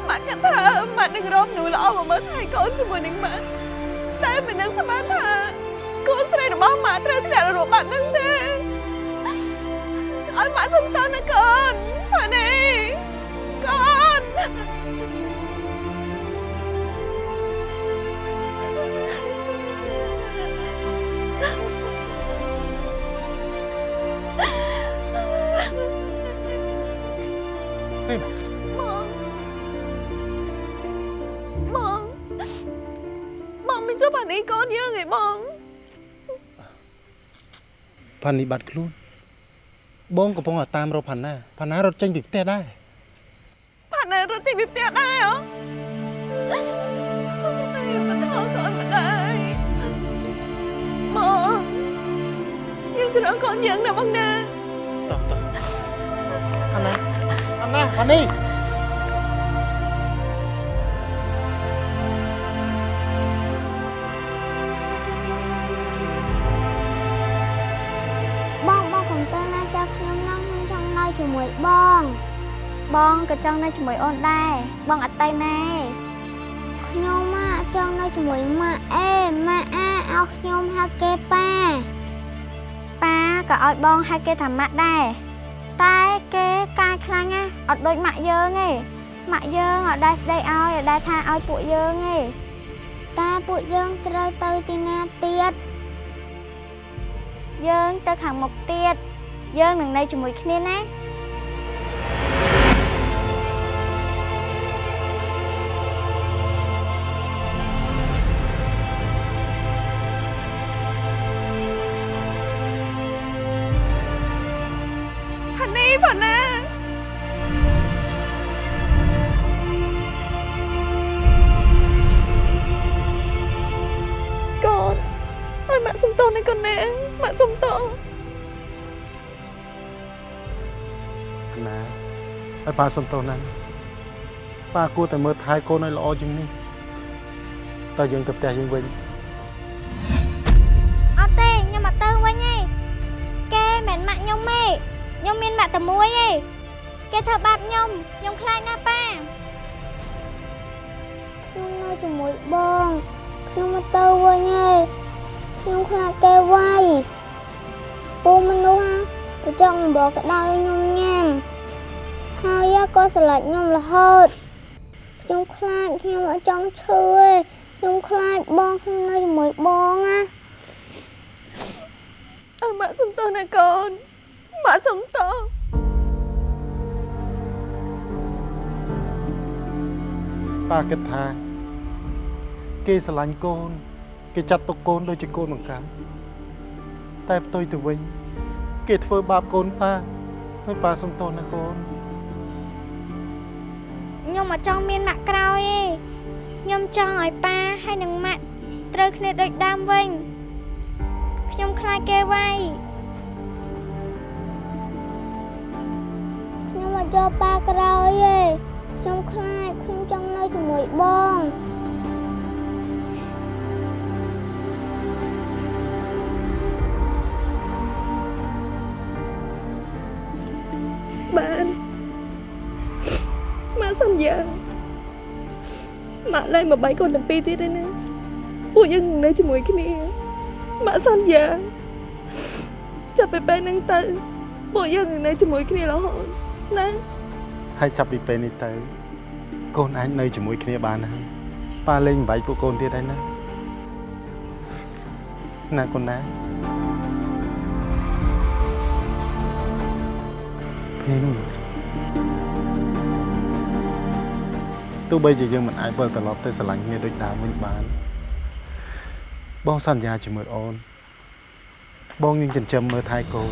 [SPEAKER 3] ម៉ាក់គិតថាម៉ាក់នឹងរកមនុស្សល្អមកមើលថែកូនជាមួយនឹងម៉ាក់តែមិននឹកស្មានថាកូនស្រីរបស់ម៉ាក់ត្រូវធ្លាក់នរកបាត់នឹងទេឲ្យម៉ាក់សំតោណាកូនផានេះកូ បងមិនជួយបាននេះកូនយើងឯងបង
[SPEAKER 5] ផានីបាត់ខ្លួនបងកំពុងតែតាមរកផាណាផាណារត់ចេញពីផ្ទះដែរ
[SPEAKER 3] ផានៅរត់ចេញពីផ្ទះដែរហ៎តែមិនថោកូនមិនដែរបងយើងត្រូវកូនយើងណាបងណា
[SPEAKER 5] តោះតោះអាណាអាណាផានី
[SPEAKER 2] ជាមួយបង
[SPEAKER 9] បងក៏ចង់នៅជាមួយអូនដែរបងអត់ទៅណា
[SPEAKER 2] ខ្ញុំម៉ាក់ចង់នៅជាមួយម៉ាក់អេម៉ាក់អាឲ្យខ្ញុំហៅគេប៉ា
[SPEAKER 9] ប៉ាក៏ឲ្យបងហៅគេថាម៉ាក់ដែរតែគេកាយខ្លាំងណាស់អត់ដូចម៉ាក់យើងទេម៉ាក់យើងអត់ដែរស្ដីឲ្យអត់ដែរថាឲ្យពួកយើងទេ
[SPEAKER 2] តែពួកយើងត្រូវទៅទីណាទៀត
[SPEAKER 9] យើងទៅខាងមុខទៀតយើងនឹងនៅជាមួយគ្នាណា
[SPEAKER 5] ប៉ាសុំទោសណាស់ប៉ាគួរតែមើលថែកូនឲ្យល្អជាងនេះតើយើងទៅផ្ទះយើងវិញ
[SPEAKER 9] អត់ទេខ្ញុំអត់ទៅវិញទេគេមិនម៉ាក់ខ្ញុំទេខ្ញុំមានម៉ាក់តែមួយទេគេធ្វើបាបខ្ញុំខ្ញុំខ្លាចណាស់ប៉ា
[SPEAKER 2] ខ្ញុំនៅជាមួយបងខ្ញុំមកទៅវិញហើយខ្ញុំខ្លាចគេវាយពូមនុស្សណាទៅចង់អំបោក្តៅឲ្យខ្ញុំញ៉ាំ ហើយក៏ស្រឡាញ់ខ្ញុំរហូតខ្ញុំខ្លាចខ្ញុំអត់ចង់ឈឺទេខ្ញុំខ្លាចបងខ្ញុំនៅជាមួយបងណា
[SPEAKER 3] អើម៉ាក់សុំតោណាកូនម៉ាក់សុំតោ
[SPEAKER 5] ប៉ាគិតថាគេស្រឡាញ់កូន គេចាត់ទុកកូនដូចជាកូនបង្ការតែផ្ទុយទៅវិញ គេធ្វើបាបកូនប៉ាហើយប៉ាសុំទោសណាកូន
[SPEAKER 9] ខ្ញុំអត់ចង់មានម៉ាក់ក្រោយទេខ្ញុំចង់ឲ្យប៉ាហើយនិងម៉ាក់ត្រូវគ្នាដូចដើមវិញខ្ញុំខ្លាចគេវាយ
[SPEAKER 2] ខ្ញុំអត់យកប៉ាក្រោយទេខ្ញុំខ្លាចខ្ញុំចង់នៅជាមួយបង
[SPEAKER 3] សន្យាម៉ាក់លែងមកបាយកូនទាំងពីរទៀតទេណាពួកយើងនឹងនៅជាមួយគ្នាម៉ាក់សន្យាចាប់ពីពេលហ្នឹងទៅ ពួកយើងនឹងនៅជាមួយគ្នារហូតណា
[SPEAKER 5] ហើយចាប់ពីពេលនេះទៅ កូនអាចនៅជាមួយគ្នាបានហើយប៉ាលេងបំបីពួកកូនទៀតហើយណាណាកូនណាពេលនោះ ទោះបីជាយើងមិនអាចវិលត្រឡប់ទៅស្រឡាញ់គ្នាដូចដើមវិញបានបងសន្យាជាមួយអូនបងនឹងចិញ្ចឹមមើលថែកូន